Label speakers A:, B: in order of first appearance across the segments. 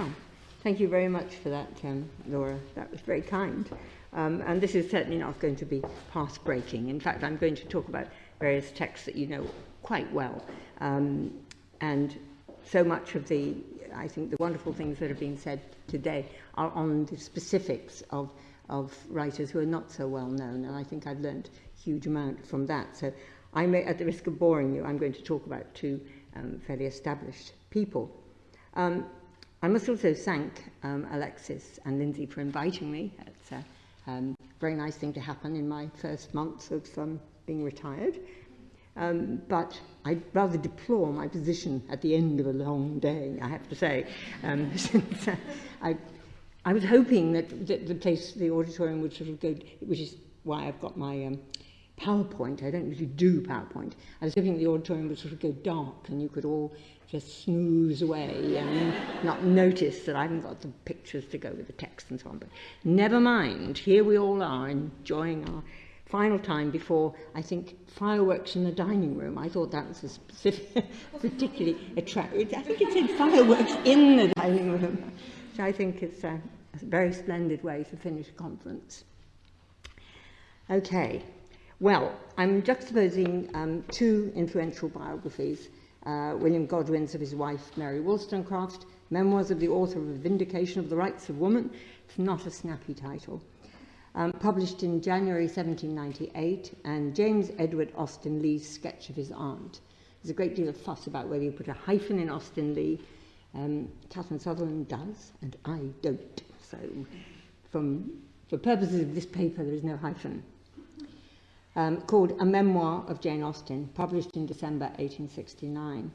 A: Oh, thank you very much for that, um, Laura. That was very kind. Um, and this is certainly not going to be path-breaking. In fact, I'm going to talk about various texts that you know quite well. Um, and so much of the, I think, the wonderful things that have been said today are on the specifics of, of writers who are not so well known. And I think I've learned a huge amount from that. So I may, at the risk of boring you, I'm going to talk about two um, fairly established people. Um, I must also thank um, Alexis and Lindsay for inviting me. It's a um, very nice thing to happen in my first months of um, being retired. Um, but I rather deplore my position at the end of a long day, I have to say. Um, since, uh, I, I was hoping that, the place, the auditorium would sort of go, which is why I've got my um, PowerPoint. I don't usually do PowerPoint. I was hoping the auditorium would sort of go dark and you could all just snooze away and not notice that I haven't got the pictures to go with the text and so on. But never mind, here we all are enjoying our final time before, I think, fireworks in the dining room. I thought that was a specific, particularly attractive. I think it said fireworks in the dining room, which I think is a, a very splendid way to finish a conference. Okay, well, I'm juxtaposing um, two influential biographies uh, William Godwin's of his wife Mary Wollstonecraft, Memoirs of the Author of a Vindication of the Rights of Woman. It's not a snappy title. Um, published in January 1798, and James Edward Austen Leigh's sketch of his aunt. There's a great deal of fuss about whether you put a hyphen in Austen Leigh. Um, Catherine Sutherland does, and I don't. So, from, for purposes of this paper, there is no hyphen um, called A Memoir of Jane Austen, published in December 1869.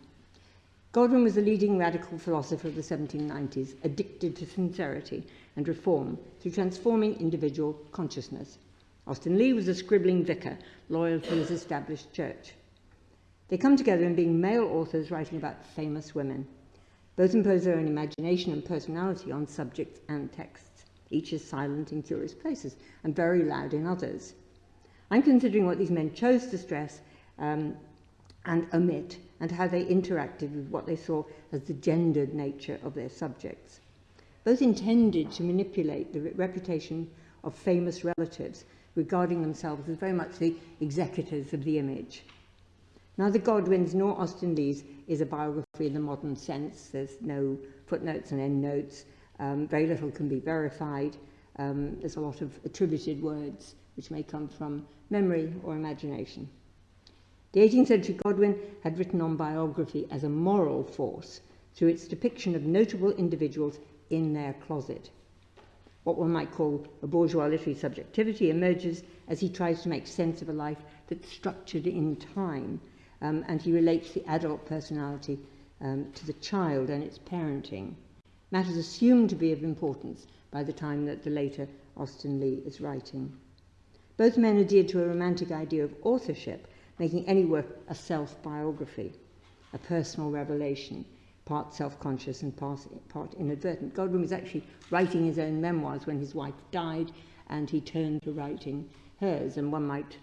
A: Godwin was a leading radical philosopher of the 1790s, addicted to sincerity and reform through transforming individual consciousness. Austen Leigh was a scribbling vicar, loyal to his established church. They come together in being male authors writing about famous women. Both impose their own imagination and personality on subjects and texts. Each is silent in curious places and very loud in others. I'm considering what these men chose to stress um, and omit and how they interacted with what they saw as the gendered nature of their subjects. Both intended to manipulate the reputation of famous relatives, regarding themselves as very much the executors of the image. Neither Godwin's nor Austen Leigh's is a biography in the modern sense. There's no footnotes and endnotes. Um, very little can be verified. Um, there's a lot of attributed words which may come from memory or imagination. The 18th century Godwin had written on biography as a moral force through its depiction of notable individuals in their closet. What one might call a bourgeois literary subjectivity emerges as he tries to make sense of a life that's structured in time, um, and he relates the adult personality um, to the child and its parenting, matters assumed to be of importance by the time that the later Austen Leigh is writing. Both men adhered to a romantic idea of authorship, making any work a self-biography, a personal revelation, part self-conscious and part, part inadvertent. Godwin was actually writing his own memoirs when his wife died, and he turned to writing hers. And one might,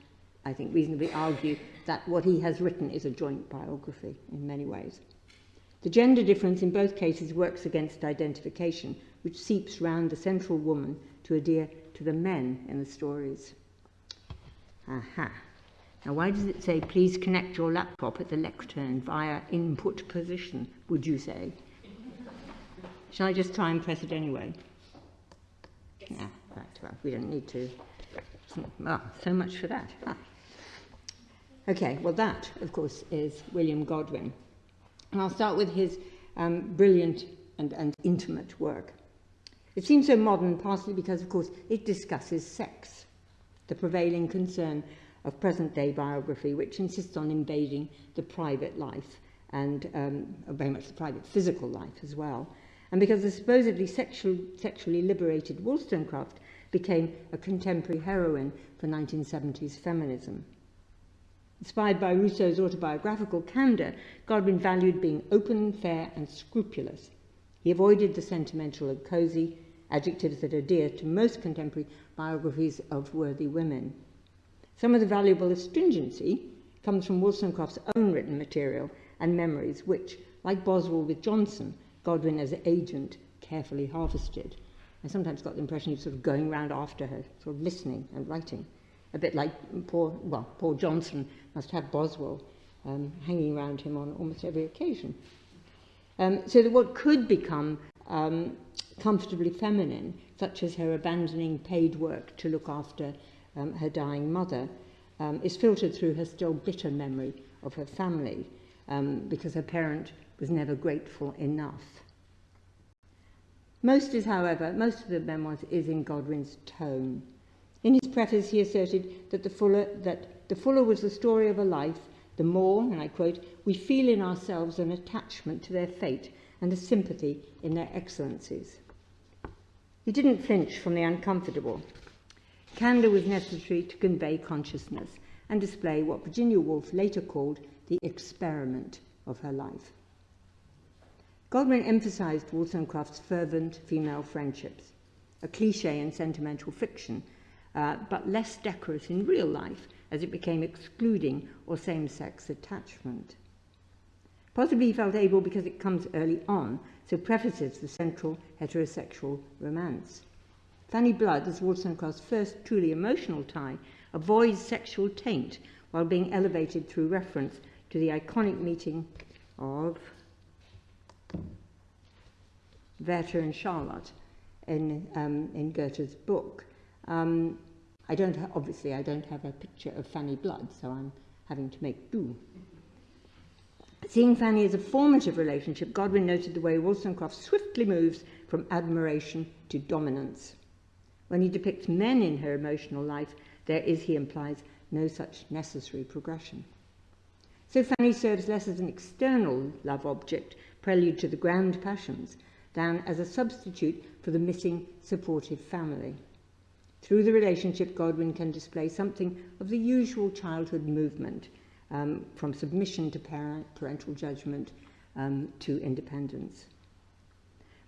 A: I think, reasonably argue that what he has written is a joint biography in many ways. The gender difference in both cases works against identification, which seeps round the central woman to adhere to the men in the stories. Aha. Now, why does it say, please connect your laptop at the lectern via input position, would you say? Shall I just try and press it anyway? Yeah, right, well, we don't need to. Well, so much for that. Ah. Okay, well, that, of course, is William Godwin. And I'll start with his um, brilliant and, and intimate work. It seems so modern, partly because, of course, it discusses sex the prevailing concern of present-day biography, which insists on invading the private life and um, very much the private physical life as well. And because the supposedly sexual, sexually liberated Wollstonecraft became a contemporary heroine for 1970s feminism. Inspired by Rousseau's autobiographical candor, Godwin valued being open, fair, and scrupulous. He avoided the sentimental and cozy, adjectives that adhere to most contemporary biographies of worthy women. Some of the valuable astringency comes from Wollstonecraft's own written material and memories, which, like Boswell with Johnson, Godwin as agent carefully harvested. I sometimes got the impression he was sort of going round after her, sort of listening and writing. A bit like poor, well, poor Johnson must have Boswell um, hanging around him on almost every occasion. Um, so that what could become um, comfortably feminine, such as her abandoning paid work to look after um, her dying mother, um, is filtered through her still bitter memory of her family, um, because her parent was never grateful enough. Most is, however, most of the memoirs is in Godwin's tone. In his preface, he asserted that the fuller, that the fuller was the story of a life, the more, and I quote, we feel in ourselves an attachment to their fate and a sympathy in their excellencies. He didn't flinch from the uncomfortable. Candour was necessary to convey consciousness and display what Virginia Woolf later called the experiment of her life. Godwin emphasized Wollstonecraft's fervent female friendships, a cliche in sentimental fiction, uh, but less decorous in real life as it became excluding or same-sex attachment. Possibly he felt able because it comes early on, so prefaces the central heterosexual romance. Fanny Blood, as Wollstonecraft's first truly emotional tie, avoids sexual taint while being elevated through reference to the iconic meeting of Werther and Charlotte in, um, in Goethe's book. Um, I don't, obviously, I don't have a picture of Fanny Blood, so I'm having to make do. Seeing Fanny as a formative relationship, Godwin noted the way Wollstonecraft swiftly moves from admiration to dominance. When he depicts men in her emotional life, there is, he implies, no such necessary progression. So Fanny serves less as an external love object, prelude to the grand passions, than as a substitute for the missing supportive family. Through the relationship, Godwin can display something of the usual childhood movement, um, from submission to parent, parental judgment um, to independence.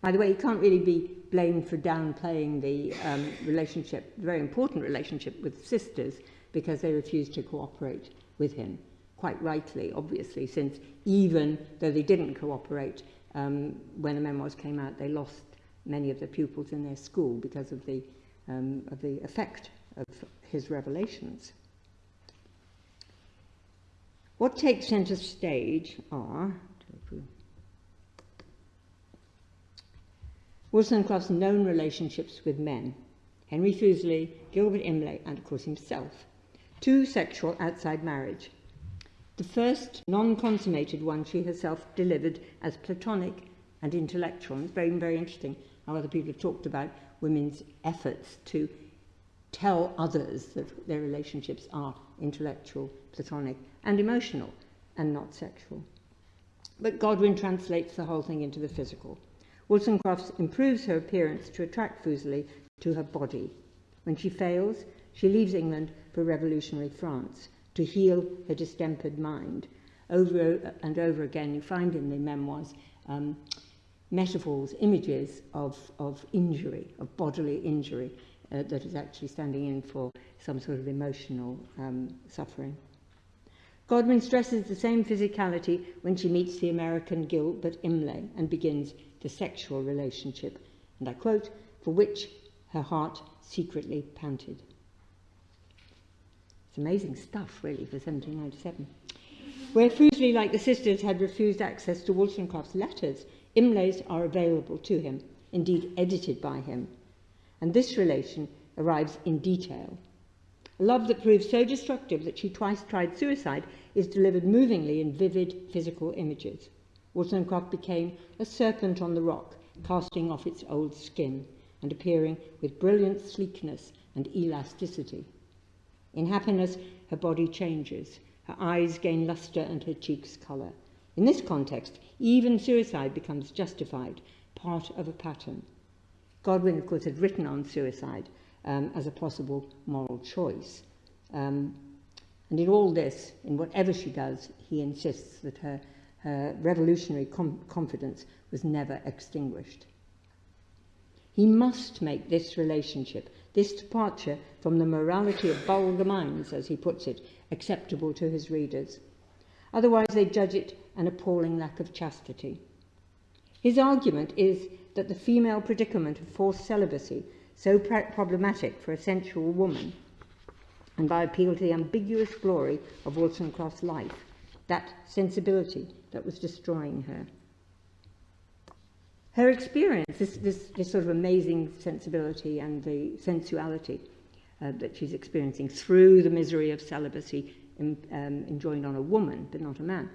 A: By the way, he can't really be blamed for downplaying the um, relationship, the very important relationship with sisters, because they refused to cooperate with him. Quite rightly, obviously, since even though they didn't cooperate, um, when the memoirs came out, they lost many of the pupils in their school because of the, um, of the effect of his revelations. What takes centre stage are Wollstonecraft's known relationships with men, Henry Fuseli, Gilbert Imlay, and of course himself, two sexual outside marriage. The first non-consummated one she herself delivered as platonic and intellectual. And it's very, very interesting how other people have talked about women's efforts to tell others that their relationships are intellectual, platonic, and emotional, and not sexual. But Godwin translates the whole thing into the physical. Wollstonecraft improves her appearance to attract Fuseli to her body. When she fails, she leaves England for revolutionary France to heal her distempered mind. Over and over again, you find in the memoirs um, metaphors, images of, of injury, of bodily injury, uh, that is actually standing in for some sort of emotional um, suffering. Godwin stresses the same physicality when she meets the American Gilbert Imlay and begins the sexual relationship, and I quote, for which her heart secretly panted. It's amazing stuff, really, for 1797. Where Fuseli, like the sisters, had refused access to Wollstonecraft's letters, Imlay's are available to him, indeed edited by him. And this relation arrives in detail. A love that proves so destructive that she twice tried suicide is delivered movingly in vivid physical images. Wollstonecraft became a serpent on the rock, casting off its old skin and appearing with brilliant sleekness and elasticity. In happiness, her body changes, her eyes gain luster and her cheeks colour. In this context, even suicide becomes justified, part of a pattern. Godwin, of course, had written on suicide um, as a possible moral choice. Um, and in all this, in whatever she does, he insists that her her revolutionary confidence was never extinguished. He must make this relationship, this departure from the morality of vulgar minds, as he puts it, acceptable to his readers. Otherwise, they judge it an appalling lack of chastity. His argument is that the female predicament of forced celibacy, so problematic for a sensual woman, and by appeal to the ambiguous glory of Wollstonecraft's life, that sensibility that was destroying her. Her experience, this, this, this sort of amazing sensibility and the sensuality uh, that she's experiencing through the misery of celibacy in, um, enjoined on a woman, but not a man.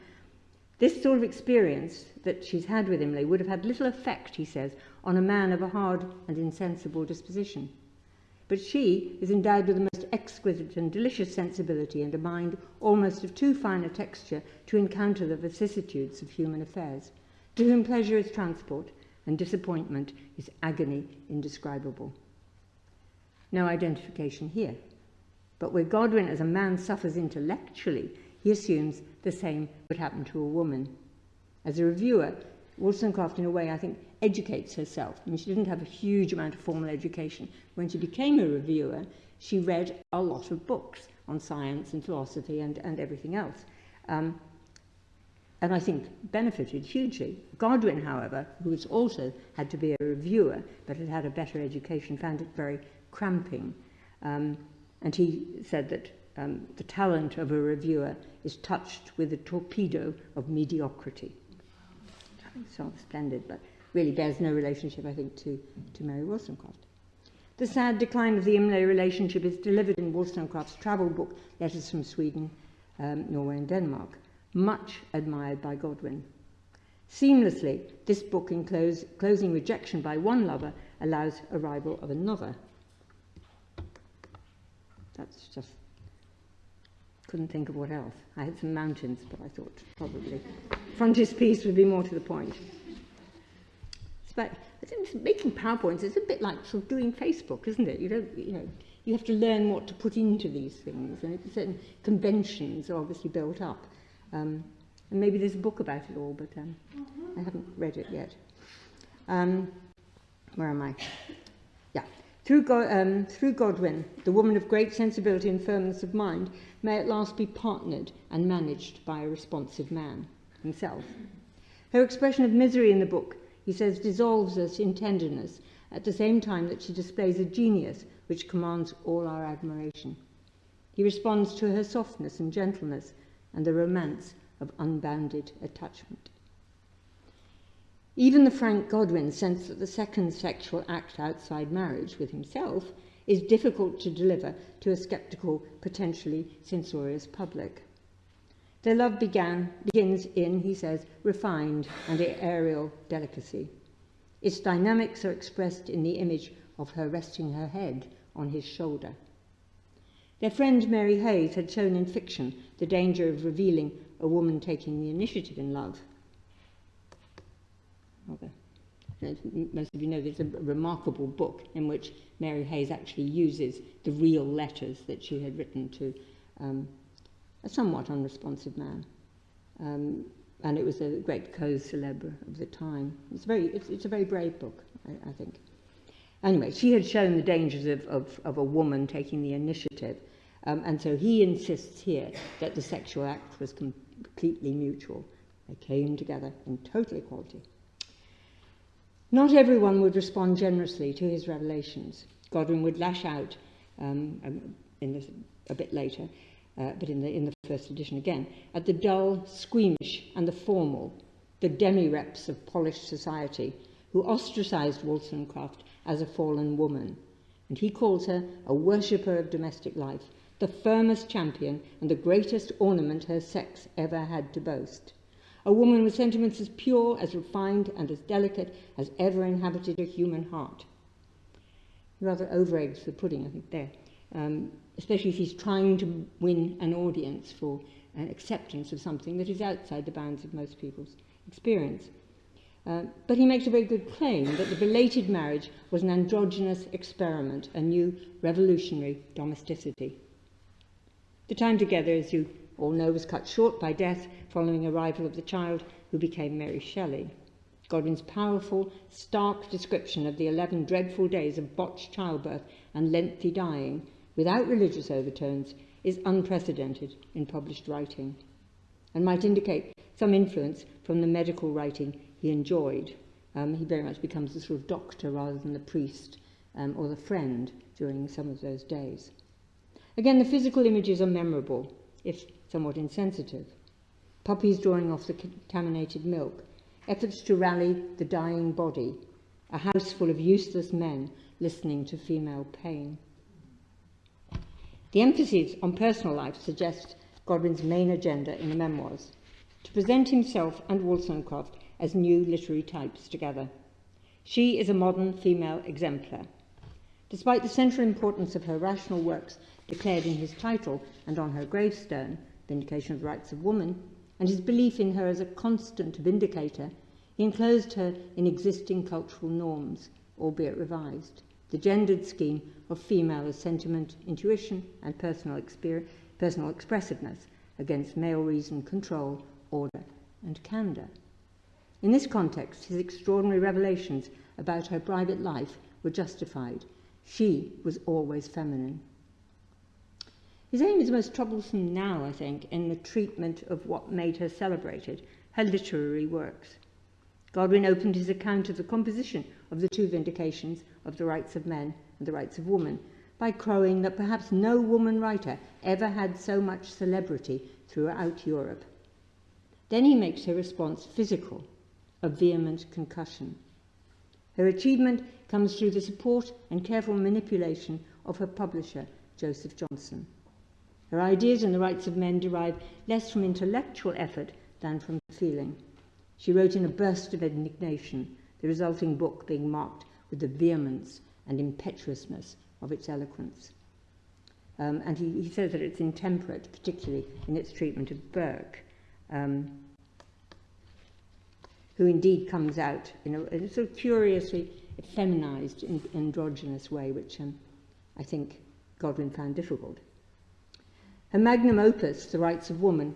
A: This sort of experience that she's had with Imlay would have had little effect, he says, on a man of a hard and insensible disposition. But she is endowed with the most exquisite and delicious sensibility and a mind almost of too fine a texture to encounter the vicissitudes of human affairs, to whom pleasure is transport and disappointment is agony indescribable. No identification here. But where Godwin as a man suffers intellectually, he assumes the same would happen to a woman. As a reviewer, Wollstonecraft, in a way, I think, educates herself. I mean, she didn't have a huge amount of formal education. When she became a reviewer, she read a lot of books on science and philosophy and, and everything else. Um, and I think benefited hugely. Godwin, however, who was also had to be a reviewer, but had had a better education, found it very cramping. Um, and he said that um, the talent of a reviewer is touched with a torpedo of mediocrity. Sounds splendid, but really bears no relationship, I think, to, to Mary Wollstonecraft. The sad decline of the Imlay relationship is delivered in Wollstonecraft's travel book, Letters from Sweden, um, Norway and Denmark, much admired by Godwin. Seamlessly, this book, in close, closing rejection by one lover, allows arrival of another. That's just couldn't think of what else. I had some mountains, but I thought probably frontispiece would be more to the point. But making PowerPoints is a bit like sort of doing Facebook, isn't it? You don't, you know, you have to learn what to put into these things, and certain conventions are obviously built up. Um, and maybe there's a book about it all, but um, I haven't read it yet. Um, where am I? Yeah. Through, um, through Godwin, the woman of great sensibility and firmness of mind may at last be partnered and managed by a responsive man himself. Her expression of misery in the book, he says, dissolves us in tenderness at the same time that she displays a genius which commands all our admiration. He responds to her softness and gentleness and the romance of unbounded attachment. Even the Frank Godwin sense that the second sexual act outside marriage with himself is difficult to deliver to a sceptical, potentially censorious public. Their love began, begins in, he says, refined and aerial delicacy. Its dynamics are expressed in the image of her resting her head on his shoulder. Their friend Mary Hays had shown in fiction the danger of revealing a woman taking the initiative in love. Most of you know there's a remarkable book in which Mary Hays actually uses the real letters that she had written to um, a somewhat unresponsive man. Um, and it was a great cause celebre of the time. It's, very, it's, it's a very brave book, I, I think. Anyway, she had shown the dangers of, of, of a woman taking the initiative. Um, and so he insists here that the sexual act was completely mutual. They came together in total equality. Not everyone would respond generously to his revelations. Godwin would lash out um, um, this, a bit later, uh, but in the, in the first edition again, at the dull, squeamish, and the formal, the demi-reps of polished society, who ostracized Wollstonecraft as a fallen woman. And he calls her a worshipper of domestic life, the firmest champion and the greatest ornament her sex ever had to boast. A woman with sentiments as pure, as refined, and as delicate as ever inhabited a human heart. Rather over-eggs the pudding, I think, there. Um, especially if he's trying to win an audience for an acceptance of something that is outside the bounds of most people's experience. Uh, but he makes a very good claim that the belated marriage was an androgynous experiment, a new revolutionary domesticity. The time together, as you all know, was cut short by death following arrival of the child who became Mary Shelley. Godwin's powerful, stark description of the 11 dreadful days of botched childbirth and lengthy dying, without religious overtones, is unprecedented in published writing, and might indicate some influence from the medical writing he enjoyed, Um, he very much becomes the sort of doctor rather than the priest um, or the friend during some of those days. Again, the physical images are memorable, if somewhat insensitive. Puppies drawing off the contaminated milk, efforts to rally the dying body, a house full of useless men listening to female pain. The emphasis on personal life suggests Godwin's main agenda in the memoirs to present himself and Wollstonecraft as new literary types together. She is a modern female exemplar. Despite the central importance of her rational works declared in his title and on her gravestone, Vindication of the Rights of Woman, and his belief in her as a constant vindicator, he enclosed her in existing cultural norms, albeit revised. The gendered scheme of female as sentiment, intuition, and personal, personal expressiveness against male reason, control, order, and candour. In this context, his extraordinary revelations about her private life were justified. She was always feminine. His aim is most troublesome now, I think, in the treatment of what made her celebrated, her literary works. Godwin opened his account of the composition of the two vindications of the rights of men and the rights of woman by crowing that perhaps no woman writer ever had so much celebrity throughout Europe. Then he makes her response physical, a vehement concussion. Her achievement comes through the support and careful manipulation of her publisher, Joseph Johnson. Her ideas on the rights of men derive less from intellectual effort than from feeling. She wrote in a burst of indignation, the resulting book being marked with the vehemence and impetuousness of its eloquence. Um, and he, he says that it's intemperate, particularly in its treatment of Burke. Um, who indeed comes out in a, in a sort of curiously feminized, androgynous way, which um, I think Godwin found difficult. Her magnum opus, The Rights of Woman,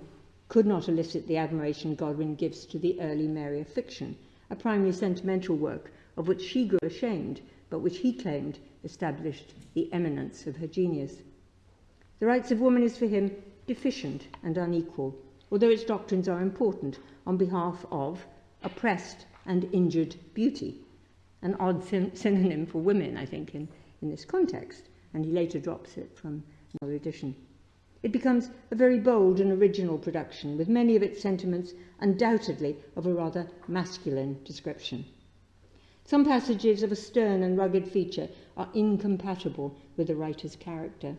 A: could not elicit the admiration Godwin gives to the early Mary of fiction, a primary sentimental work of which she grew ashamed, but which he claimed established the eminence of her genius. The Rights of Woman is for him deficient and unequal, although its doctrines are important on behalf of oppressed and injured beauty, an odd syn synonym for women, I think, in, in this context, and he later drops it from another edition. It becomes a very bold and original production, with many of its sentiments undoubtedly of a rather masculine description. Some passages of a stern and rugged feature are incompatible with the writer's character.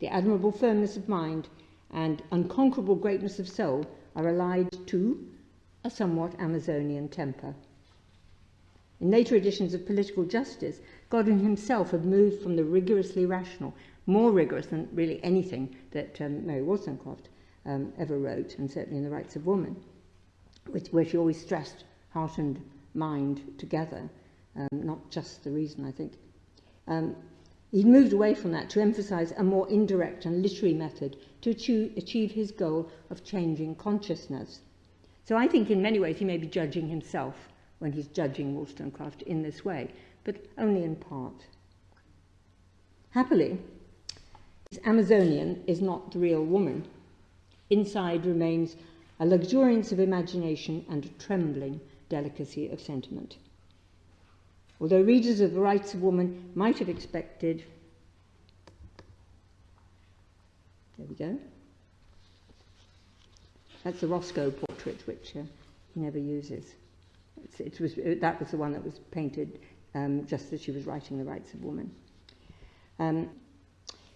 A: The admirable firmness of mind and unconquerable greatness of soul are allied to a somewhat Amazonian temper. In later editions of Political Justice, Godwin himself had moved from the rigorously rational, more rigorous than really anything that um, Mary Wollstonecraft um, ever wrote, and certainly in The Rights of Woman, which, where she always stressed heart and mind together, um, not just the reason, I think. Um, he moved away from that to emphasize a more indirect and literary method to achieve, achieve his goal of changing consciousness So I think in many ways he may be judging himself when he's judging Wollstonecraft in this way, but only in part. Happily, Amazonian is not the real woman. Inside remains a luxuriance of imagination and a trembling delicacy of sentiment. Although readers of the rights of woman might have expected, there we go, That's the Roscoe portrait, which uh, he never uses. It's, it was, it, that was the one that was painted um, just as she was writing The Rights of Woman. Um,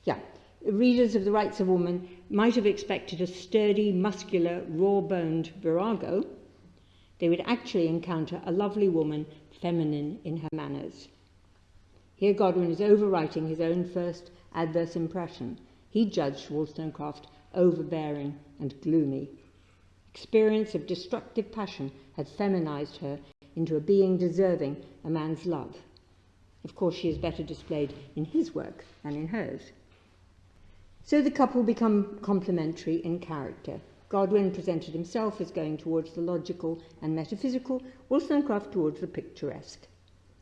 A: yeah, readers of The Rights of Woman might have expected a sturdy, muscular, raw-boned virago. They would actually encounter a lovely woman, feminine in her manners. Here Godwin is overwriting his own first adverse impression. He judged Wollstonecraft overbearing and gloomy. Experience of destructive passion had feminized her into a being deserving a man's love. Of course, she is better displayed in his work than in hers. So the couple become complementary in character. Godwin presented himself as going towards the logical and metaphysical, Wollstonecraft towards the picturesque.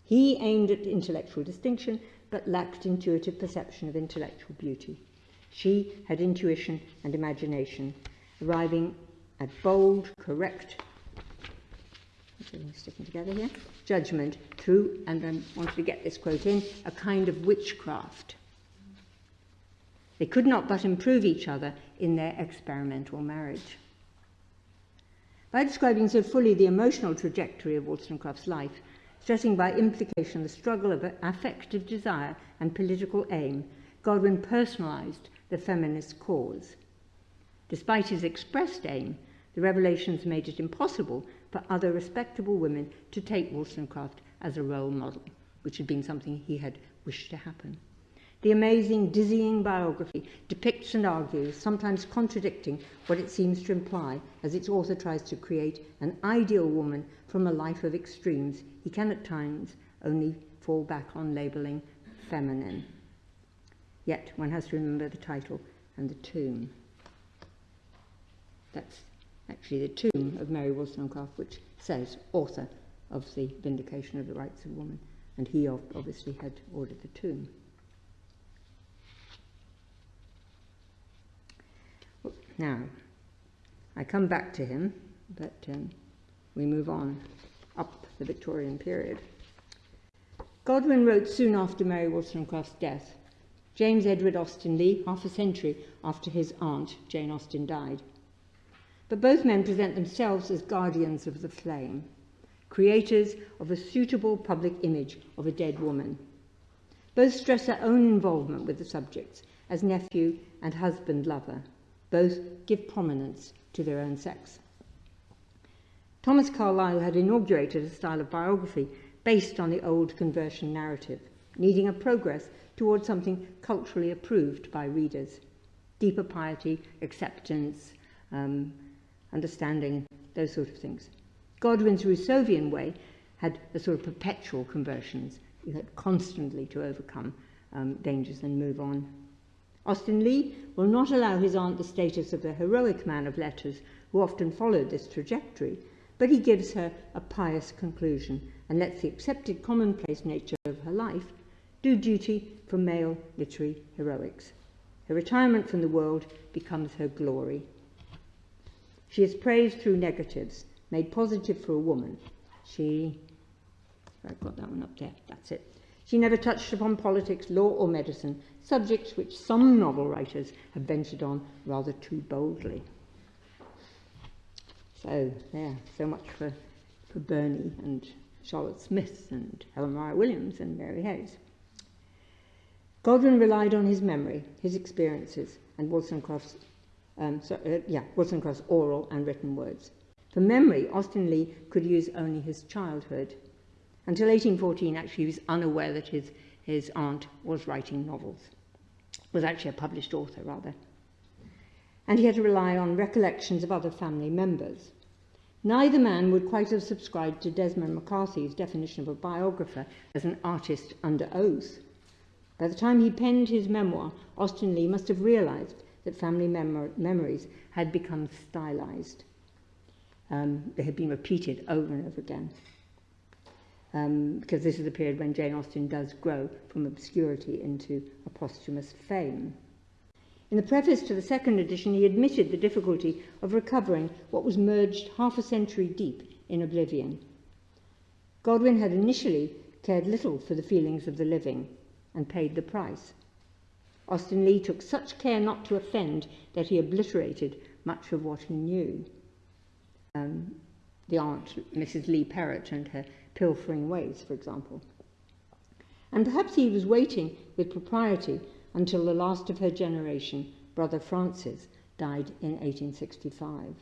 A: He aimed at intellectual distinction, but lacked intuitive perception of intellectual beauty. She had intuition and imagination, arriving at bold, correct, sticking together here, judgment through, and I wanted to get this quote in, a kind of witchcraft. They could not but improve each other in their experimental marriage. By describing so fully the emotional trajectory of Wollstonecraft's life, stressing by implication the struggle of affective desire and political aim, Godwin personalized the feminist cause. Despite his expressed aim, the revelations made it impossible for other respectable women to take Wollstonecraft as a role model, which had been something he had wished to happen. The amazing, dizzying biography depicts and argues, sometimes contradicting what it seems to imply as its author tries to create an ideal woman from a life of extremes he can at times only fall back on labelling feminine. Yet one has to remember the title and the tomb. That's actually the tomb of Mary Wollstonecraft, which says author of the Vindication of the Rights of Woman, and he obviously had ordered the tomb. Now, I come back to him, but um, we move on up the Victorian period. Godwin wrote soon after Mary Wollstonecraft's death. James Edward Austen Leigh, half a century after his aunt, Jane Austen, died. But both men present themselves as guardians of the flame, creators of a suitable public image of a dead woman. Both stress their own involvement with the subjects as nephew and husband lover. Both give prominence to their own sex. Thomas Carlyle had inaugurated a style of biography based on the old conversion narrative, needing a progress towards something culturally approved by readers. Deeper piety, acceptance, um, understanding, those sort of things. Godwin's Rousseauvian way had a sort of perpetual conversions. You had constantly to overcome um, dangers and move on. Austen Leigh will not allow his aunt the status of the heroic man of letters who often followed this trajectory, but he gives her a pious conclusion and lets the accepted commonplace nature of her life do duty for male literary heroics. Her retirement from the world becomes her glory. She is praised through negatives, made positive for a woman. She, I've got that one up there, that's it. She never touched upon politics, law, or medicine, subjects which some novel writers have ventured on rather too boldly. So, yeah, so much for, for Burney and Charlotte Smith and Helen Maria Williams and Mary Hays. Godwin relied on his memory, his experiences, and Wollstonecraft's, um, so, uh, yeah, Wollstonecraft's oral and written words. For memory, Austen Leigh could use only his childhood. Until 1814, actually, he was unaware that his, his aunt was writing novels was actually a published author, rather. And he had to rely on recollections of other family members. Neither man would quite have subscribed to Desmond MacCarthy's definition of a biographer as an artist under oath. By the time he penned his memoir, Austen Leigh must have realized that family mem memories had become stylized. Um, they had been repeated over and over again um, because this is the period when Jane Austen does grow from obscurity into a posthumous fame. In the preface to the second edition, he admitted the difficulty of recovering what was merged half a century deep in oblivion. Godwin had initially cared little for the feelings of the living and paid the price. Austen Leigh took such care not to offend that he obliterated much of what he knew. Um, the aunt, Mrs. Leigh Perrott, and her pilfering ways, for example. And perhaps he was waiting with propriety until the last of her generation, Brother Francis, died in 1865.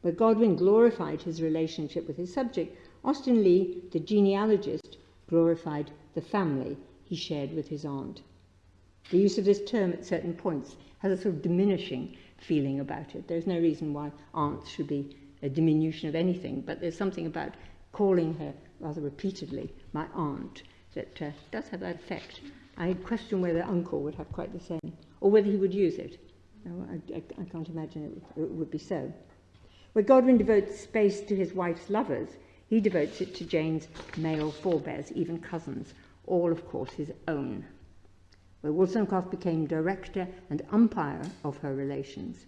A: Where Godwin glorified his relationship with his subject, Austen Leigh, the genealogist, glorified the family he shared with his aunt. The use of this term at certain points has a sort of diminishing feeling about it. There's no reason why aunts should be a diminution of anything, but there's something about calling her rather repeatedly my aunt that uh, does have that effect. I question whether uncle would have quite the same, or whether he would use it. No, I, I, I can't imagine it would, it would be so. Where Godwin devotes space to his wife's lovers, he devotes it to Jane's male forebears, even cousins, all, of course, his own. Where Wollstonecraft became director and umpire of her relations,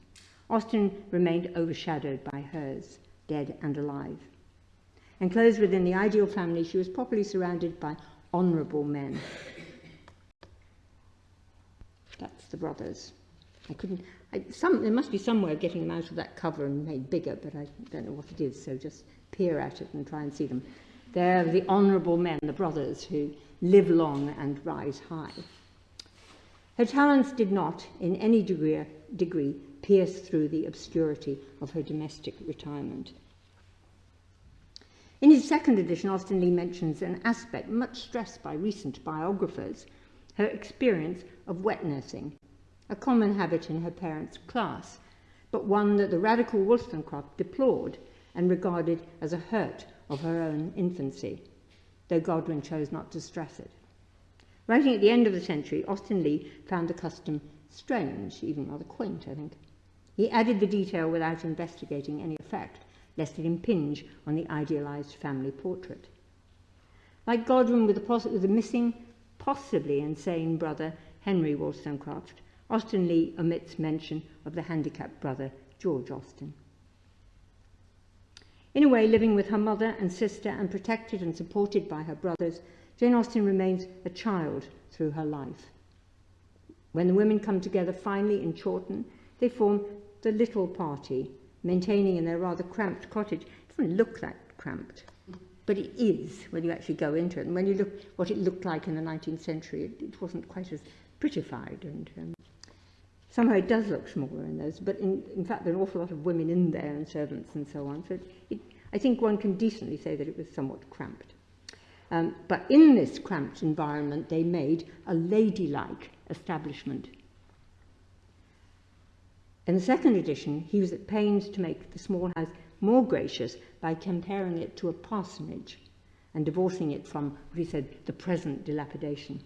A: Austen remained overshadowed by hers, dead and alive. Enclosed within the ideal family, she was properly surrounded by honourable men. That's the brothers. I couldn't, I, some, there must be some way of getting them out of that cover and made bigger, but I don't know what it is, so just peer at it and try and see them. They're the honourable men, the brothers, who live long and rise high. Her talents did not, in any degree, degree pierce through the obscurity of her domestic retirement. In his second edition, Austen Leigh mentions an aspect much stressed by recent biographers, her experience of wet nursing, a common habit in her parents' class, but one that the radical Wollstonecraft deplored and regarded as a hurt of her own infancy, though Godwin chose not to stress it. Writing at the end of the century, Austen Leigh found the custom strange, even rather quaint, I think. He added the detail without investigating any effect, lest it impinge on the idealized family portrait. Like Godwin with the, with the missing, possibly insane brother Henry Wollstonecraft, Austen Leigh omits mention of the handicapped brother George Austen. In a way, living with her mother and sister and protected and supported by her brothers, Jane Austen remains a child through her life. When the women come together finally in Chawton, they form the little party, maintaining in their rather cramped cottage. It doesn't look that cramped, but it is when you actually go into it. And when you look what it looked like in the 19th century, it, it wasn't quite as prettified. And um, somehow it does look smaller in those, but in, in fact there are an awful lot of women in there and servants and so on. So it, it, I think one can decently say that it was somewhat cramped. Um, but in this cramped environment, they made a ladylike establishment. In the second edition, he was at pains to make the small house more gracious by comparing it to a parsonage and divorcing it from, what he said, the present dilapidation.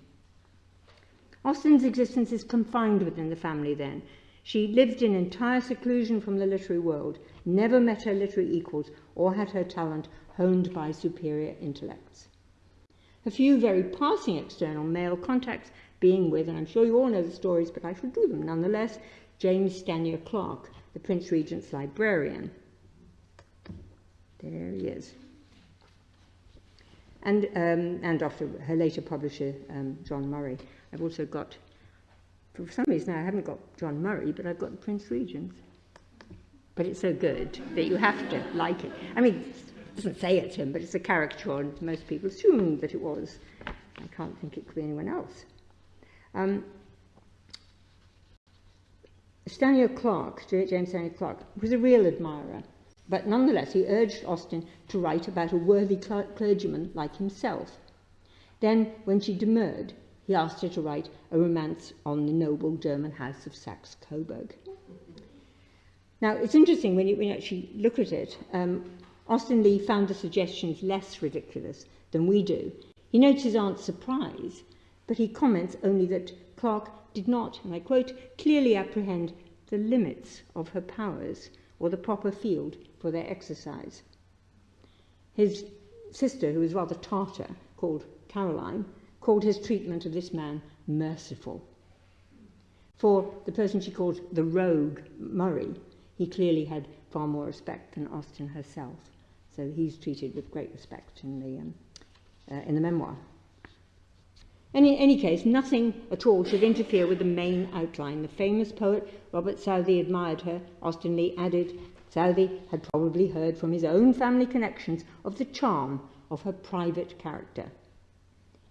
A: Austen's existence is confined within the family then. She lived in entire seclusion from the literary world, never met her literary equals, or had her talent honed by superior intellects. A few very passing external male contacts being with, and I'm sure you all know the stories, but I shall do them nonetheless, James Stanier Clark, the Prince Regent's librarian. There he is. And, um, and after her later publisher, um, John Murray. I've also got, for some reason I haven't got John Murray, but I've got the Prince Regent's. But it's so good that you have to like it. I mean, it doesn't say it's him, but it's a caricature, and most people assume that it was. I can't think it could be anyone else. Um, Stanier Clark, James Stanley Clark, was a real admirer, but nonetheless he urged Austen to write about a worthy clergyman like himself. Then, when she demurred, he asked her to write a romance on the noble German house of Saxe-Coburg. Now, it's interesting when you, when you actually look at it. Um, Austen Leigh found the suggestions less ridiculous than we do. He notes his aunt's surprise, but he comments only that Clark did not, and I quote, clearly apprehend the limits of her powers or the proper field for their exercise. His sister, who was rather Tartar, called Caroline, called his treatment of this man merciful. For the person she called the rogue Murray, he clearly had far more respect than Austen herself. So he's treated with great respect in the, um, uh, in the memoir. And in any case, nothing at all should interfere with the main outline. The famous poet Robert Southey admired her. Austen Leigh added, Southey had probably heard from his own family connections of the charm of her private character.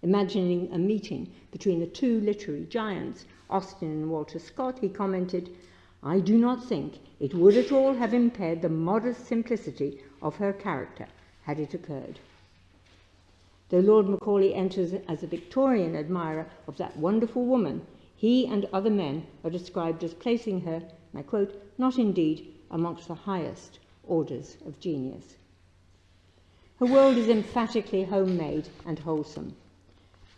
A: Imagining a meeting between the two literary giants, Austen and Walter Scott, he commented, I do not think it would at all have impaired the modest simplicity of her character had it occurred. Though Lord Macaulay enters as a Victorian admirer of that wonderful woman, he and other men are described as placing her, and I quote, not indeed amongst the highest orders of genius. Her world is emphatically homemade and wholesome.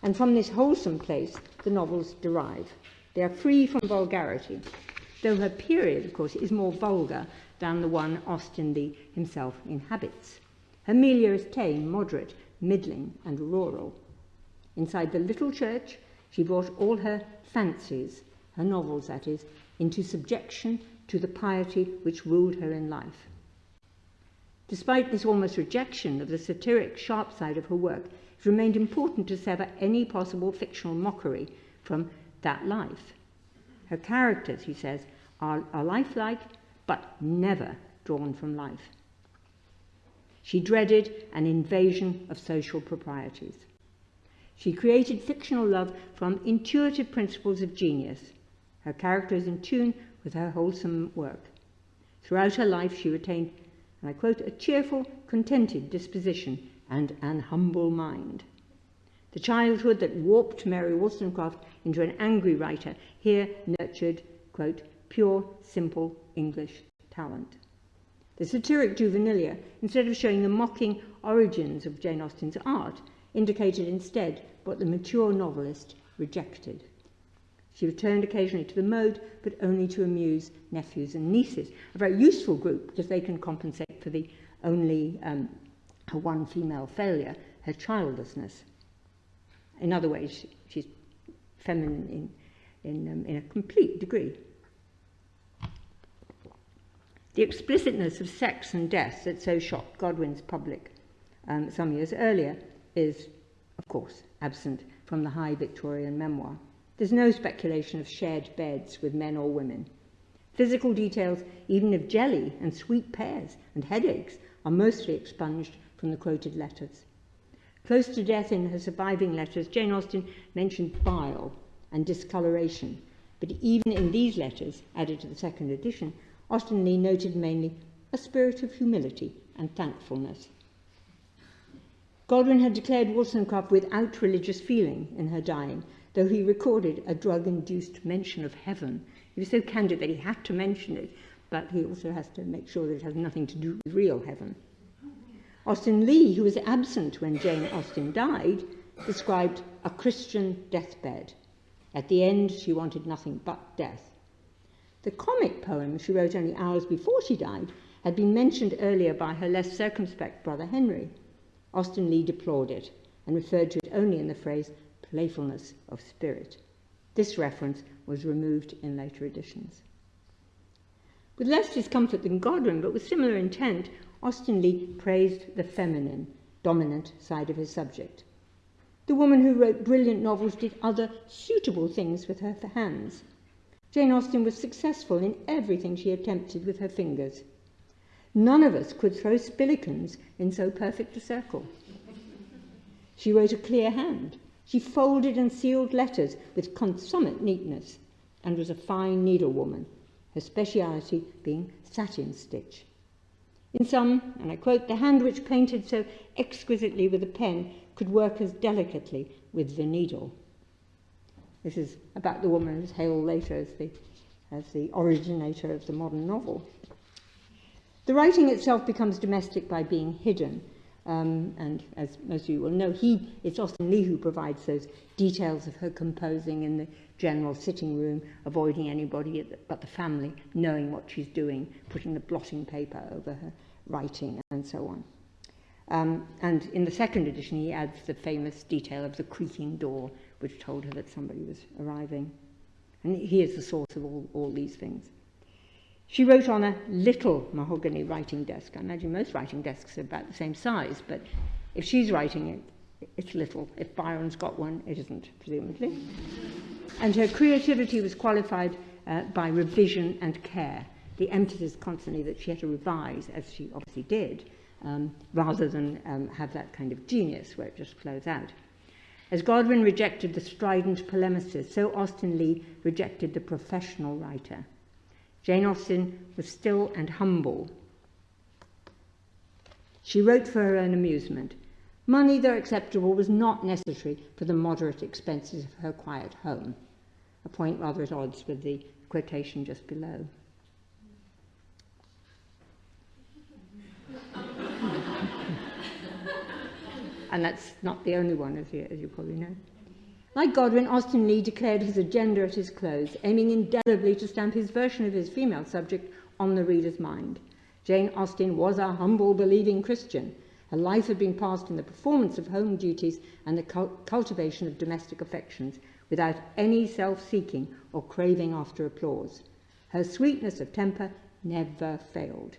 A: And from this wholesome place, the novels derive. They are free from vulgarity, though her period, of course, is more vulgar than the one Austen Leigh himself inhabits. Milieu is tame, moderate, middling, and rural. Inside the little church, she brought all her fancies, her novels that is, into subjection to the piety which ruled her in life. Despite this almost rejection of the satiric sharp side of her work, it remained important to sever any possible fictional mockery from that life. Her characters, he says, are, are lifelike, but never drawn from life. She dreaded an invasion of social proprieties. She created fictional love from intuitive principles of genius. Her character is in tune with her wholesome work. Throughout her life, she retained, and I quote, a cheerful, contented disposition and an humble mind. The childhood that warped Mary Wollstonecraft into an angry writer here nurtured, quote, pure, simple English talent. The satiric juvenilia, instead of showing the mocking origins of Jane Austen's art, indicated instead what the mature novelist rejected. She returned occasionally to the mode, but only to amuse nephews and nieces, a very useful group because they can compensate for the only um, her one female failure, her childlessness. In other ways, she's feminine in, in, um, in a complete degree. The explicitness of sex and death that so shocked Godwin's public um, some years earlier is, of course, absent from the high Victorian memoir. There's no speculation of shared beds with men or women. Physical details, even of jelly and sweet pears and headaches, are mostly expunged from the quoted letters. Close to death in her surviving letters, Jane Austen mentioned bile and discoloration, but even in these letters, added to the second edition, Austen Leigh noted mainly a spirit of humility and thankfulness. Godwin had declared Wollstonecraft without religious feeling in her dying, though he recorded a drug-induced mention of heaven. He was so candid that he had to mention it, but he also has to make sure that it has nothing to do with real heaven. Austen Leigh, who was absent when Jane Austen died, described a Christian deathbed. At the end, she wanted nothing but death. The comic poem she wrote only hours before she died had been mentioned earlier by her less circumspect brother Henry. Austen Leigh deplored it and referred to it only in the phrase playfulness of spirit. This reference was removed in later editions. With less discomfort than Godwin, but with similar intent, Austen Leigh praised the feminine, dominant side of his subject. The woman who wrote brilliant novels did other suitable things with her hands. Jane Austen was successful in everything she attempted with her fingers. None of us could throw spillikins in so perfect a circle. She wrote a clear hand. She folded and sealed letters with consummate neatness and was a fine needlewoman, her speciality being satin stitch. In some, and I quote, the hand which painted so exquisitely with a pen could work as delicately with the needle. This is about the woman who's hailed later as the, as the originator of the modern novel. The writing itself becomes domestic by being hidden. Um, and as most of you will know, he, it's Austen Leigh who provides those details of her composing in the general sitting room, avoiding anybody but the family knowing what she's doing, putting the blotting paper over her writing and so on. Um, and in the second edition, he adds the famous detail of the creaking door, which told her that somebody was arriving. And he is the source of all, all these things. She wrote on a little mahogany writing desk. I imagine most writing desks are about the same size, but if she's writing it, it's little. If Byron's got one, it isn't, presumably. And her creativity was qualified uh, by revision and care the emphasis constantly that she had to revise, as she obviously did, um, rather than um, have that kind of genius where it just flows out. As Godwin rejected the strident polemicist, so Austen Leigh rejected the professional writer. Jane Austen was still and humble. She wrote for her own amusement. Money, though acceptable, was not necessary for the moderate expenses of her quiet home, a point rather at odds with the quotation just below. And that's not the only one, as you, as you probably know. Like Godwin, Austen Leigh declared his agenda at his close, aiming indelibly to stamp his version of his female subject on the reader's mind. Jane Austen was a humble, believing Christian. Her life had been passed in the performance of home duties and the cultivation of domestic affections, without any self-seeking or craving after applause. Her sweetness of temper never failed.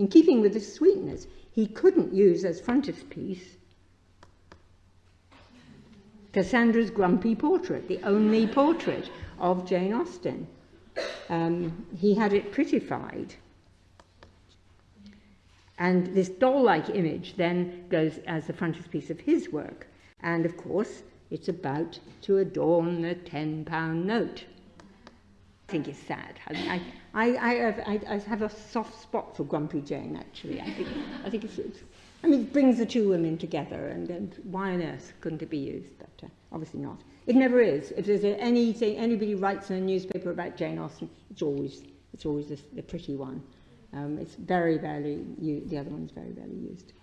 A: In keeping with the sweetness, he couldn't use as frontispiece Cassandra's grumpy portrait, the only portrait of Jane Austen. Um, he had it prettified. And this doll-like image then goes as the frontispiece of his work. And of course, it's about to adorn the £10 note. Think it's sad. I, I, I, have, I, I have a soft spot for Grumpy Jane, actually. I think, I think it's, it's I mean, it brings the two women together, and, and why on earth couldn't it be used? But uh, obviously not. It never is. If there's anything, anybody writes in a newspaper about Jane Austen, it's always, it's always the, the pretty one. Um, it's very rarely, the other one's very rarely used.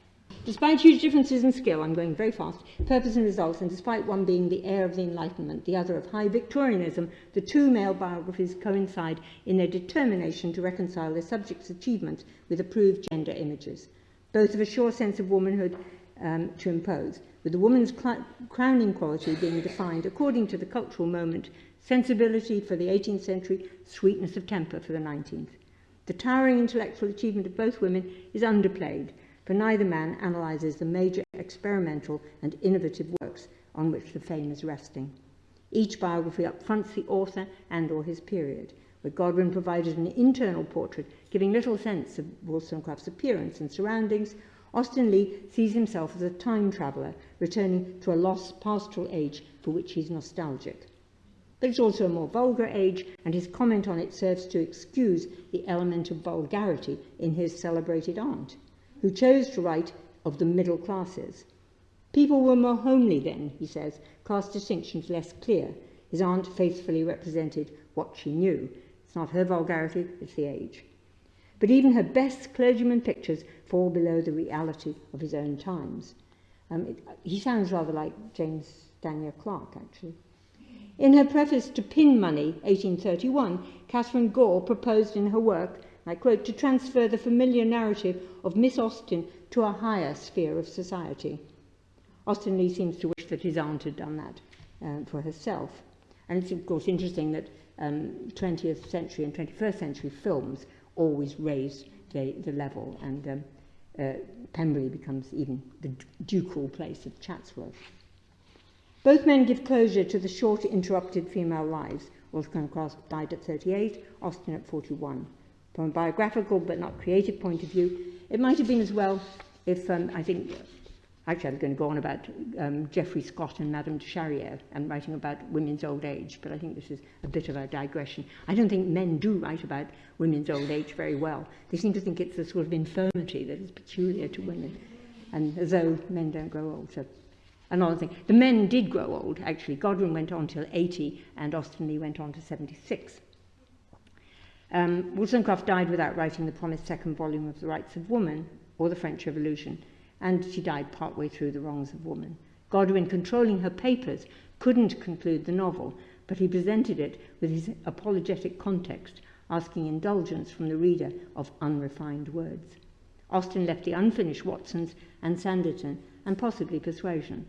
A: Despite huge differences in skill, I'm going very fast, purpose and results, and despite one being the heir of the Enlightenment, the other of high Victorianism, the two male biographies coincide in their determination to reconcile their subject's achievements with approved gender images, both of a sure sense of womanhood um, to impose, with the woman's crowning quality being defined according to the cultural moment, sensibility for the 18th century, sweetness of temper for the 19th. The towering intellectual achievement of both women is underplayed, for neither man analyzes the major experimental and innovative works on which the fame is resting. Each biography upfronts the author and or his period, where Godwin provided an internal portrait giving little sense of Wollstonecraft's appearance and surroundings, Austen Leigh sees himself as a time traveller returning to a lost pastoral age for which he's nostalgic. But it's also a more vulgar age, and his comment on it serves to excuse the element of vulgarity in his celebrated aunt, who chose to write of the middle classes. People were more homely then, he says, class distinctions less clear. His aunt faithfully represented what she knew. It's not her vulgarity, it's the age. But even her best clergyman pictures fall below the reality of his own times. Um, it, he sounds rather like James Stanier Clarke, actually. In her preface to Pin Money, 1831, Catherine Gore proposed in her work, I quote, to transfer the familiar narrative of Miss Austen to a higher sphere of society. Austen Leigh seems to wish that his aunt had done that uh, for herself. And it's, of course, interesting that um, 20th century and 21st century films always raise the, the level, and um, uh, Pemberley becomes even the ducal place of Chatsworth. Both men give closure to the short, interrupted female lives. Wollstonecraft died at 38, Austen at 41. From a biographical but not creative point of view, it might have been as well if, um, I think, actually I was going to go on about um, Geoffrey Scott and Madame de Charrière and writing about women's old age, but I think this is a bit of a digression. I don't think men do write about women's old age very well. They seem to think it's a sort of infirmity that is peculiar to women, and as though men don't grow old. So another thing. The men did grow old, actually. Godwin went on till 80 and Austen Leigh went on to 76. Um, Wollstonecraft died without writing the promised second volume of The Rights of Woman or The French Revolution, and she died partway through The Wrongs of Woman. Godwin, controlling her papers, couldn't conclude the novel, but he presented it with his apologetic context, asking indulgence from the reader of unrefined words. Austen left the unfinished Watsons and Sanditon, and possibly Persuasion.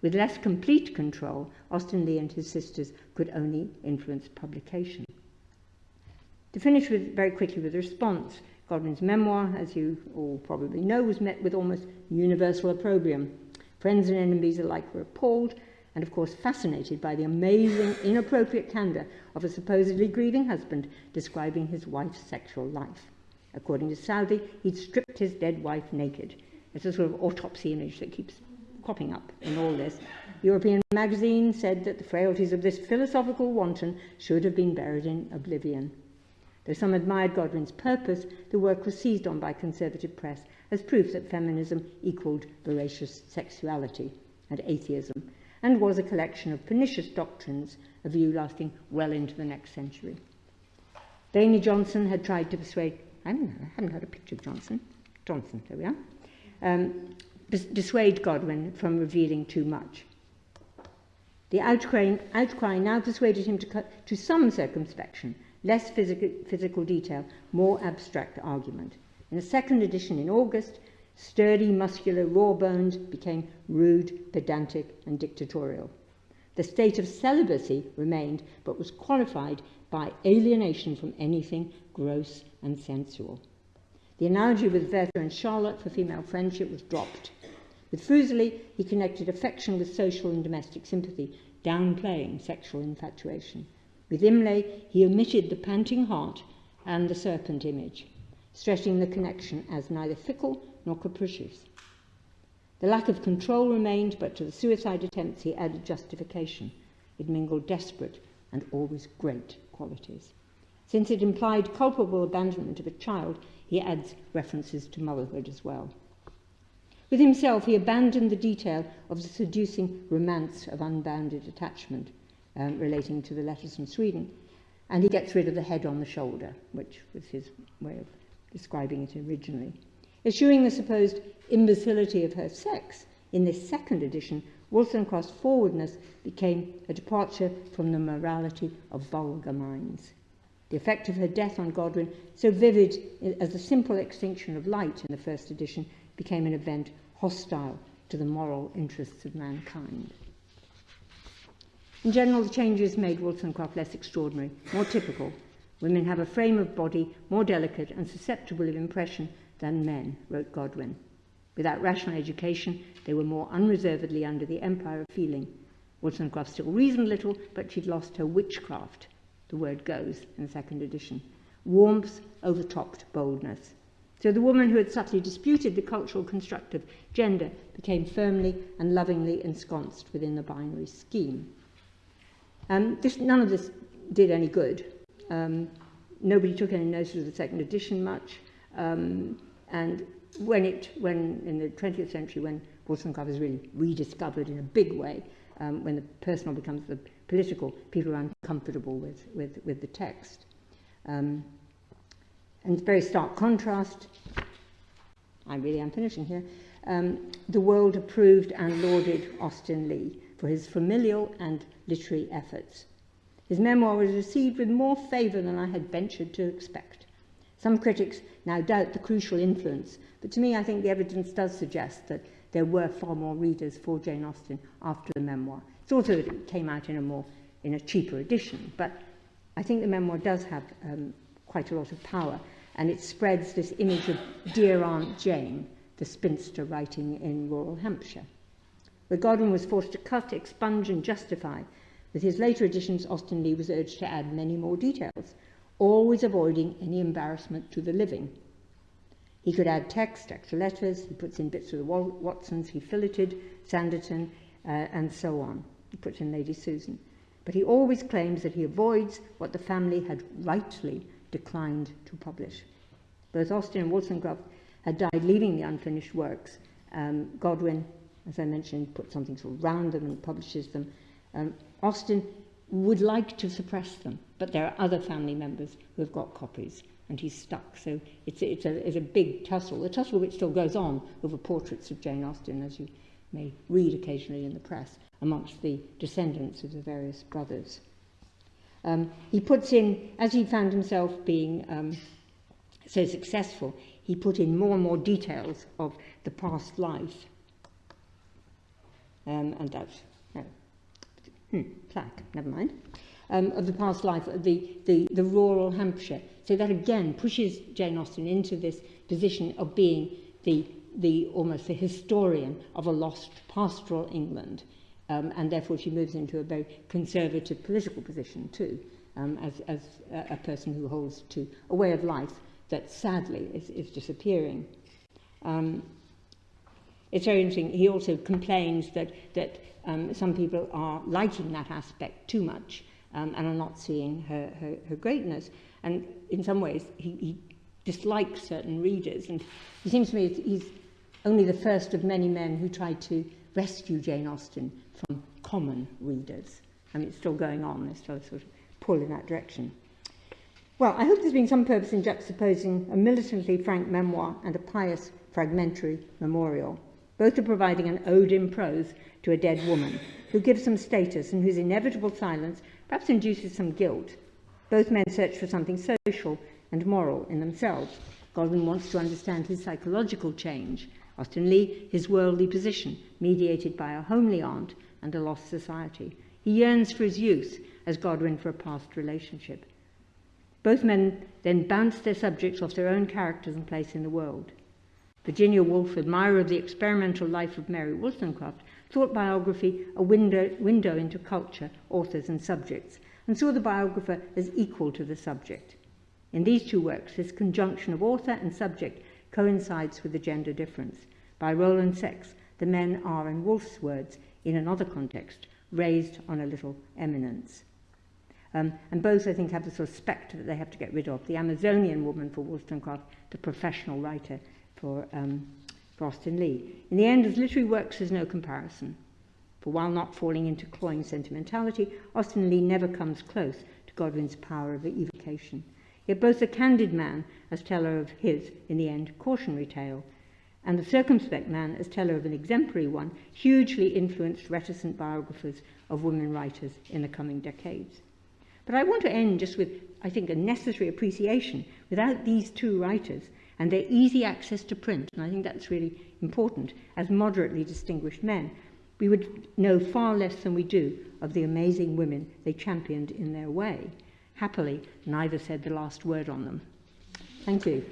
A: With less complete control, Austen Leigh and his sisters could only influence publication. To finish with, very quickly with the response, Godwin's memoir, as you all probably know, was met with almost universal opprobrium. Friends and enemies alike were appalled and, of course, fascinated by the amazing, inappropriate candour of a supposedly grieving husband describing his wife's sexual life. According to Southey, he'd stripped his dead wife naked. It's a sort of autopsy image that keeps cropping up in all this. European magazine said that the frailties of this philosophical wanton should have been buried in oblivion. Though some admired Godwin's purpose, the work was seized on by conservative press as proof that feminism equaled voracious sexuality and atheism, and was a collection of pernicious doctrines, a view lasting well into the next century. Vainey Johnson had tried to persuade, I haven't, I haven't heard a picture of Johnson, Johnson, there we are, um, dissuade Godwin from revealing too much. The outcry, outcry now persuaded him to, cut, to some circumspection, less physical, physical detail, more abstract argument. In a second edition in August, sturdy, muscular, raw-boned became rude, pedantic, and dictatorial. The state of celibacy remained, but was qualified by alienation from anything gross and sensual. The analogy with Werther and Charlotte for female friendship was dropped. With Fuseli, he connected affection with social and domestic sympathy, downplaying sexual infatuation. With Imlay, he omitted the panting heart and the serpent image, stressing the connection as neither fickle nor capricious. The lack of control remained, but to the suicide attempts he added justification. It mingled desperate and always great qualities. Since it implied culpable abandonment of a child, he adds references to motherhood as well. With himself, he abandoned the detail of the seducing romance of unbounded attachment um, relating to the letters from Sweden, and he gets rid of the head on the shoulder, which was his way of describing it originally. Eschewing the supposed imbecility of her sex, in this second edition, Wollstonecraft's forwardness became a departure from the morality of vulgar minds. The effect of her death on Godwin, so vivid as the simple extinction of light in the first edition, became an event hostile to the moral interests of mankind. In general, the changes made Wollstonecraft less extraordinary, more typical. Women have a frame of body more delicate and susceptible of impression than men, wrote Godwin. Without rational education, they were more unreservedly under the empire of feeling. Wollstonecraft still reasoned little, but she'd lost her witchcraft, the word goes in the second edition. Warmth overtopped boldness. So the woman who had subtly disputed the cultural construct of gender became firmly and lovingly ensconced within the binary scheme. Um, this, none of this did any good. Um, nobody took any notice of the second edition much. Um, and when it, when in the 20th century, when Wollstonecraft is really rediscovered in a big way, um, when the personal becomes the political, people are uncomfortable with, with, with the text. Um, and very stark contrast, I really am finishing here, um, the world approved and lauded Austen Leigh for his familial and literary efforts. His memoir was received with more favour than I had ventured to expect. Some critics now doubt the crucial influence, but to me I think the evidence does suggest that there were far more readers for Jane Austen after the memoir. It's also that it came out in a more in a cheaper edition, but I think the memoir does have um, quite a lot of power, and it spreads this image of dear Aunt Jane, the spinster writing in rural Hampshire. Where Godwin was forced to cut, expunge, and justify, with his later editions, Austen Leigh was urged to add many more details, always avoiding any embarrassment to the living. He could add text, extra letters, he puts in bits of the Watsons, he filleted Sanditon, uh, and so on. He puts in Lady Susan. But he always claims that he avoids what the family had rightly declined to publish. Both Austen and Wollstonecraft had died leaving the unfinished works. Um, Godwin, as I mentioned, put something around them and publishes them. Um, Austen would like to suppress them, but there are other family members who have got copies, and he's stuck. So it's, it's, a, it's a big tussle, a tussle which still goes on over portraits of Jane Austen, as you may read occasionally in the press, amongst the descendants of the various brothers. Um, he puts in, as he found himself being um, so successful, he put in more and more details of the past life. Um, and that's hmm, plaque, never mind, um, of the past life, the, the, the rural Hampshire. So that again pushes Jane Austen into this position of being the, the almost the historian of a lost pastoral England. Um, and therefore she moves into a very conservative political position too, um, as, as a, a person who holds to a way of life that sadly is, is disappearing. Um, it's very interesting. He also complains that, that um, some people are liking that aspect too much um, and are not seeing her, her, her greatness. And in some ways, he, he dislikes certain readers. And it seems to me he's only the first of many men who tried to rescue Jane Austen from common readers. I mean, it's still going on. There's still a sort of pull in that direction. Well, I hope there's been some purpose in juxtaposing a militantly frank memoir and a pious fragmentary memorial. Both are providing an ode in prose to a dead woman, who gives some status and whose inevitable silence perhaps induces some guilt. Both men search for something social and moral in themselves. Godwin wants to understand his psychological change, Austen Leigh his worldly position, mediated by a homely aunt and a lost society. He yearns for his youth as Godwin for a past relationship. Both men then bounce their subjects off their own characters and place in the world. Virginia Woolf, admirer of the experimental life of Mary Wollstonecraft, thought biography a window, window into culture, authors, and subjects, and saw the biographer as equal to the subject. In these two works, this conjunction of author and subject coincides with the gender difference. By role and sex, the men are, in Woolf's words, in another context, raised on a little eminence. Um, and both, I think, have the sort of spectre that they have to get rid of. The Amazonian woman for Wollstonecraft, the professional writer for, um, for Austen Leigh. In the end, his literary works, there's no comparison. For while not falling into cloying sentimentality, Austen Leigh never comes close to Godwin's power of evocation. Yet both the candid man, as teller of his, in the end, cautionary tale, and the circumspect man, as teller of an exemplary one, hugely influenced reticent biographers of women writers in the coming decades. But I want to end just with, I think, a necessary appreciation. Without these two writers and their easy access to print, and I think that's really important, as moderately distinguished men, we would know far less than we do of the amazing women they championed in their way. Happily, neither said the last word on them. Thank you.